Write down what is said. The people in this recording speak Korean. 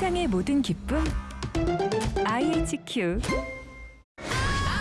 세상의 모든 기쁨. IHQ